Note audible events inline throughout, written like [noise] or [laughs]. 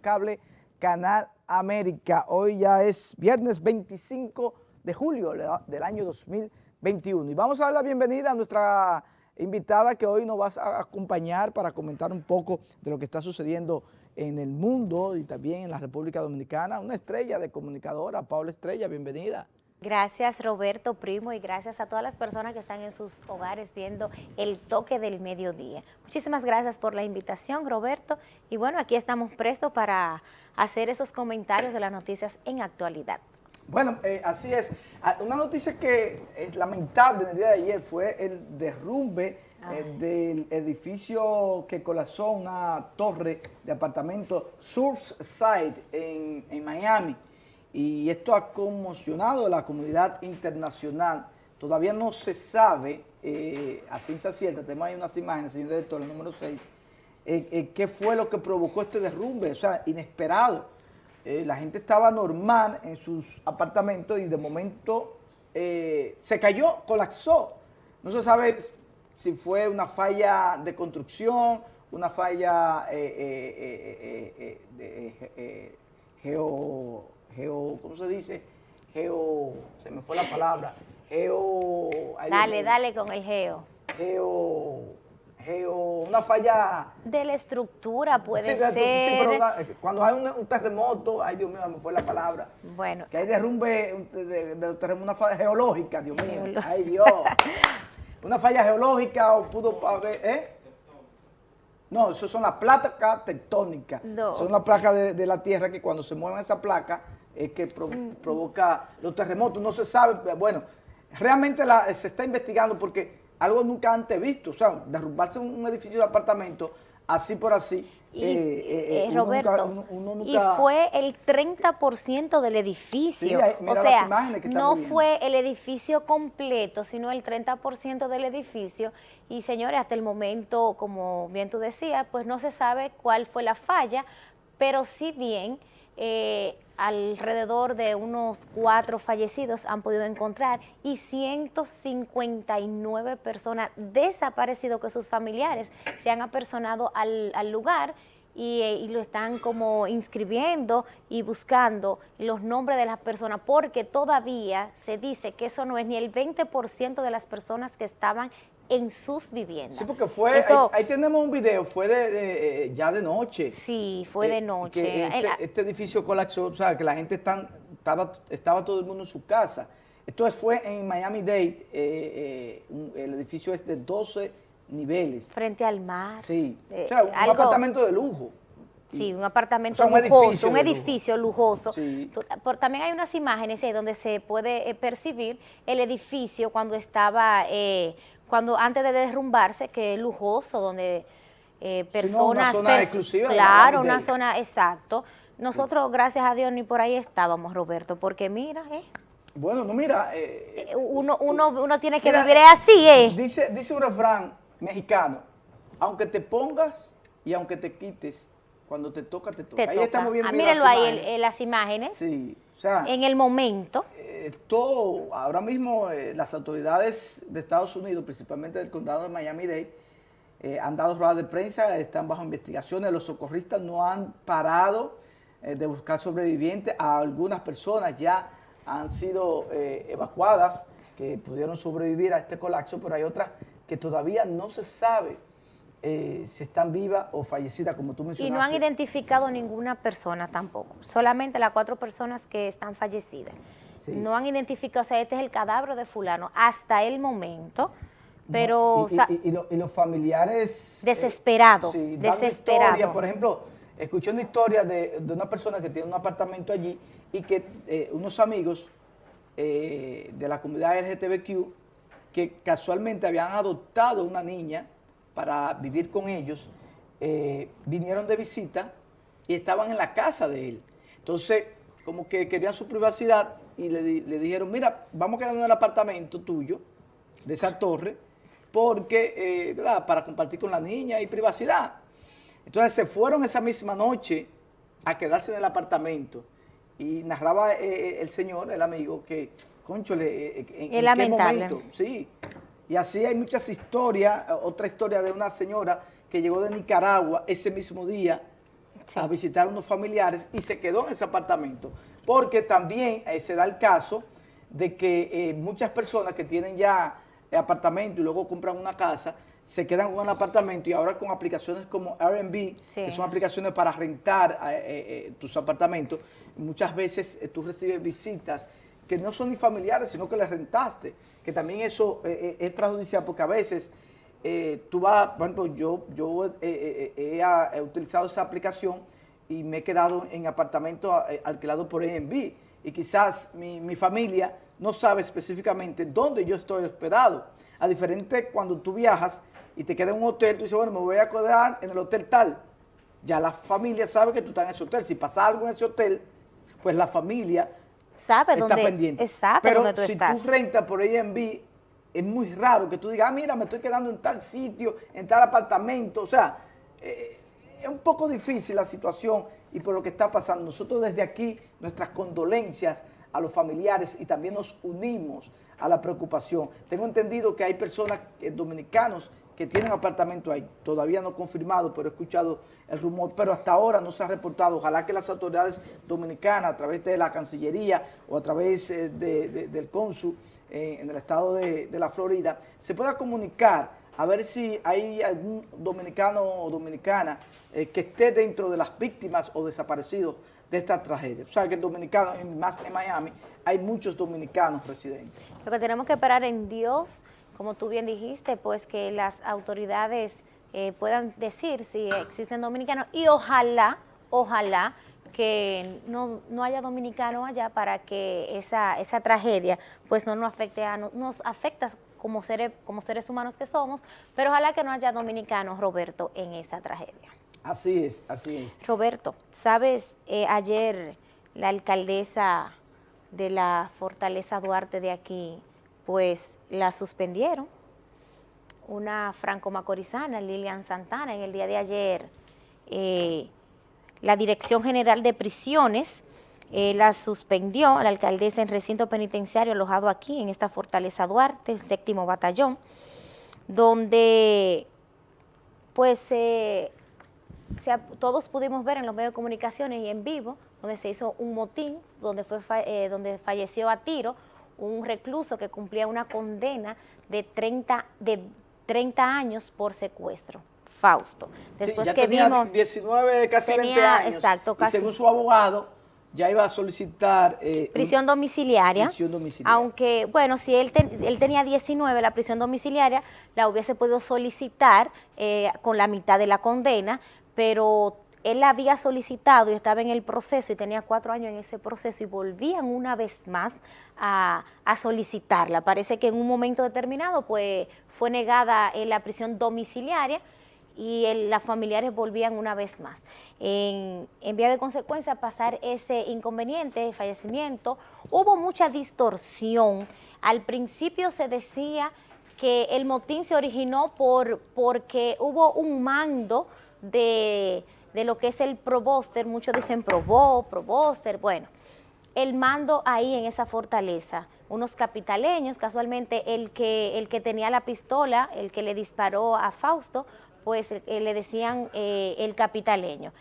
Cable Canal América. Hoy ya es viernes 25 de julio del año 2021 y vamos a dar la bienvenida a nuestra invitada que hoy nos va a acompañar para comentar un poco de lo que está sucediendo en el mundo y también en la República Dominicana, una estrella de comunicadora, Paula Estrella, bienvenida. Gracias Roberto Primo y gracias a todas las personas que están en sus hogares viendo el toque del mediodía. Muchísimas gracias por la invitación Roberto y bueno aquí estamos prestos para hacer esos comentarios de las noticias en actualidad. Bueno, eh, así es. Ah, una noticia que es lamentable en el día de ayer fue el derrumbe eh, del edificio que colapsó una torre de apartamento Surfside en, en Miami y esto ha conmocionado a la comunidad internacional. Todavía no se sabe, eh, a ciencia cierta, tenemos ahí unas imágenes, señor director, el número 6, eh, eh, qué fue lo que provocó este derrumbe, o sea, inesperado. la gente estaba normal en sus apartamentos y de momento se cayó, colapsó. No se sabe si fue una falla de construcción, una falla geo geo, ¿cómo se dice? Geo, se me fue la palabra, geo... Dale, dale con el geo. Geo, geo, una falla... De la estructura puede ser. Sí, pero cuando hay un, terremoto, ay Dios mío, me fue la palabra. Bueno. Que hay derrumbe de, de, terremoto, una falla geológica, Dios mío, ay Dios. [laughs] una falla geológica o pudo haber, ¿eh? No, eso son las placas tectónicas. Son las placas de, de, la Tierra que cuando se mueven esa placa es que provoca los terremotos. No se sabe, bueno, realmente se está investigando porque algo nunca antes visto, o sea, derrumbarse un, edificio de apartamento así por así. Y, eh, eh, eh, Roberto, y fue el 30% del edificio, o sea, no fue el edificio completo, sino el 30% del edificio, y señores, hasta el momento, como bien tú decías, pues no se sabe cuál fue la falla, pero sí bien eh, alrededor de unos cuatro fallecidos han podido encontrar y 159 personas desaparecidos que sus familiares se han apersonado al, lugar y, eh, y, lo están como inscribiendo y buscando los nombres de las personas porque todavía se dice que eso no es ni el 20% de las personas que estaban en sus viviendas. Sí, porque fue, ahí, tenemos un video, fue de, eh, ya de noche. Sí, fue de eh, noche. Este, este, edificio colapsó, o sea, que la gente estaba, estaba todo el mundo en su casa. Esto fue en Miami-Dade, eh, el edificio es de 12 niveles. Frente al mar. Sí, o sea, un apartamento de lujo. Sí, un apartamento lujoso, un edificio lujoso. Por, también hay unas imágenes ahí donde se puede percibir el edificio cuando estaba cuando antes de derrumbarse, que es lujoso, donde eh, personas... una zona exclusiva. Claro, una zona, exacto. Nosotros, gracias a Dios, ni por ahí estábamos, Roberto, porque mira, eh. Bueno, no, mira... Eh, eh, uno, uno, uno tiene que vivir así, ¿eh? Dice, dice un refrán mexicano, aunque te pongas y aunque te quites, cuando te toca, te toca. ahí estamos viendo ah, mírenlo ahí, en las imágenes. Sí, o sea... En el momento todo, ahora mismo eh, las autoridades de Estados Unidos, principalmente del condado de Miami-Dade, eh, han dado ruedas de prensa, están bajo investigaciones, los socorristas no han parado eh, de buscar sobrevivientes, a algunas personas ya han sido evacuadas que pudieron sobrevivir a este colapso, pero hay otras que todavía no se sabe si están vivas o fallecidas, como tú mencionaste. Y no han identificado ninguna persona tampoco, solamente las cuatro personas que están fallecidas. No han identificado, o sea, este es el cadáver de fulano hasta el momento, pero... y, los familiares... Desesperados, eh, desesperados. por ejemplo, escuché una historia de, una persona que tiene un apartamento allí y que eh, unos amigos eh, de la comunidad LGTBQ que casualmente habían adoptado una niña para vivir con ellos, vinieron de visita y estaban en la casa de él. Entonces, como que querían su privacidad y le, dijeron, mira, vamos a quedarnos en el apartamento tuyo, de esa torre, porque, eh, ¿verdad?, para compartir con la niña y privacidad. Entonces se fueron esa misma noche a quedarse en el apartamento y narraba eh, eh, el señor, el amigo, que, concho, en, qué momento, sí. Y así hay muchas historias, otra historia de una señora que llegó de Nicaragua ese mismo día, a visitar unos familiares y se quedó en ese apartamento. Porque también eh, se da el caso de que eh, muchas personas que tienen ya apartamento y luego compran una casa, se quedan en un apartamento y ahora con aplicaciones como Airbnb, que son aplicaciones para rentar eh, tus apartamentos, muchas veces tú recibes visitas que no son ni familiares, sino que les rentaste, que también eso es perjudicial porque a veces tú vas, por ejemplo, yo, yo he utilizado esa aplicación y me he quedado en apartamento eh, alquilado por Airbnb y quizás mi, familia no sabe específicamente dónde yo estoy hospedado. A diferente cuando tú viajas y te quedas en un hotel, tú dices, bueno, me voy a quedar en el hotel tal. Ya la familia sabe que tú estás en ese hotel. Si pasa algo en ese hotel, pues la familia sabe está dónde, pendiente. Pero si tú rentas por Airbnb, es muy raro que tú digas, ah, mira, me estoy quedando en tal sitio, en tal apartamento. O sea, eh, es un poco difícil la situación y por lo que está pasando. Nosotros desde aquí, nuestras condolencias a los familiares y también nos unimos a la preocupación. Tengo entendido que hay personas eh, dominicanos que tienen apartamento ahí, todavía no confirmado, pero he escuchado el rumor, pero hasta ahora no se ha reportado. Ojalá que las autoridades dominicanas, a través de la Cancillería o a través eh, del cónsul eh, en el estado de, la Florida, se pueda comunicar a ver si hay algún dominicano o dominicana eh, que esté dentro de las víctimas o desaparecidos de esta tragedia. O sea, que el dominicano, más en Miami, hay muchos dominicanos residentes. Lo que tenemos que esperar en Dios, como tú bien dijiste, pues que las autoridades eh, puedan decir si existen dominicanos y ojalá, ojalá que no, haya dominicanos allá para que esa, esa tragedia pues no nos afecte a, nos afecta como seres, como seres humanos que somos, pero ojalá que no haya dominicanos, Roberto, en esa tragedia. Así es, así es. Roberto, ¿sabes? Eh, ayer la alcaldesa de la Fortaleza Duarte de aquí, pues la suspendieron. Una franco-macorizana, Lilian Santana, en el día de ayer, eh, la Dirección General de Prisiones eh, la suspendió la alcaldesa en recinto penitenciario alojado aquí en esta Fortaleza Duarte, séptimo batallón, donde pues todos pudimos ver en los medios de comunicaciones y en vivo, donde se hizo un motín, donde, fue, eh, donde falleció a tiro un recluso que cumplía una condena de 30, de 30 años por secuestro. Fausto. Después que tenía 19, casi 20 años. Exacto, Y según su abogado, ya iba a solicitar... Eh, prisión domiciliaria. Prisión domiciliaria. Aunque, bueno, si él, él tenía 19, la prisión domiciliaria la hubiese podido solicitar eh, con la mitad de la condena, pero él la había solicitado y estaba en el proceso y tenía cuatro años en ese proceso y volvían una vez más a, a solicitarla. Parece que en un momento determinado pues fue negada eh, la prisión domiciliaria y las familiares volvían una vez más. En, vía de consecuencia, pasar ese inconveniente, fallecimiento, hubo mucha distorsión. Al principio se decía que el motín se originó por, porque hubo un mando de, de lo que es el proboster, muchos dicen probó, proboster, bueno, el mando ahí en esa fortaleza, unos capitaleños, casualmente el que, el que tenía la pistola, el que le disparó a Fausto, pues eh, le decían eh, el capitaleño.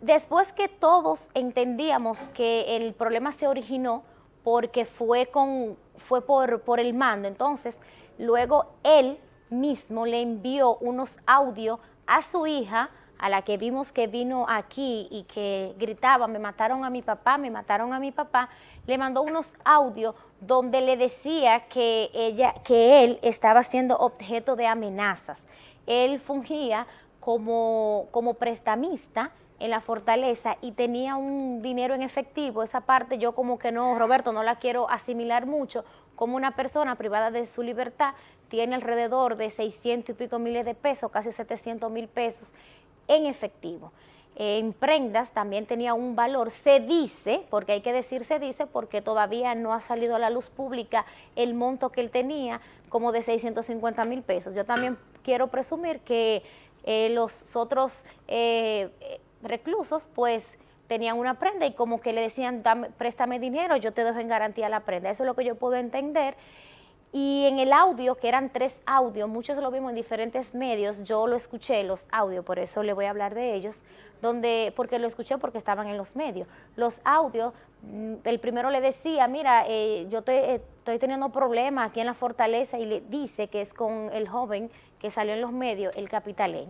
Después que todos entendíamos que el problema se originó porque fue, con, fue por, por el mando, entonces luego él mismo le envió unos audios a su hija, a la que vimos que vino aquí y que gritaba, me mataron a mi papá, me mataron a mi papá, le mandó unos audios donde le decía que, ella, que él estaba siendo objeto de amenazas él fungía como, como prestamista en la fortaleza y tenía un dinero en efectivo, esa parte yo como que no, Roberto, no la quiero asimilar mucho, como una persona privada de su libertad tiene alrededor de 600 y pico miles de pesos, casi 700 mil pesos en efectivo. En prendas también tenía un valor, se dice, porque hay que decir se dice, porque todavía no ha salido a la luz pública el monto que él tenía, como de 650 mil pesos. Yo también quiero presumir que eh, los otros eh, reclusos pues tenían una prenda y como que le decían, préstame dinero, yo te dejo en garantía la prenda. Eso es lo que yo puedo entender. Y en el audio, que eran tres audios, muchos lo vimos en diferentes medios, yo lo escuché, los audios, por eso le voy a hablar de ellos, donde, porque lo escuché porque estaban en los medios. Los audios, mm, el primero le decía, mira, eh, yo estoy teniendo problemas aquí en la fortaleza y le dice que es con el joven que salió en los medios, el capitaleño.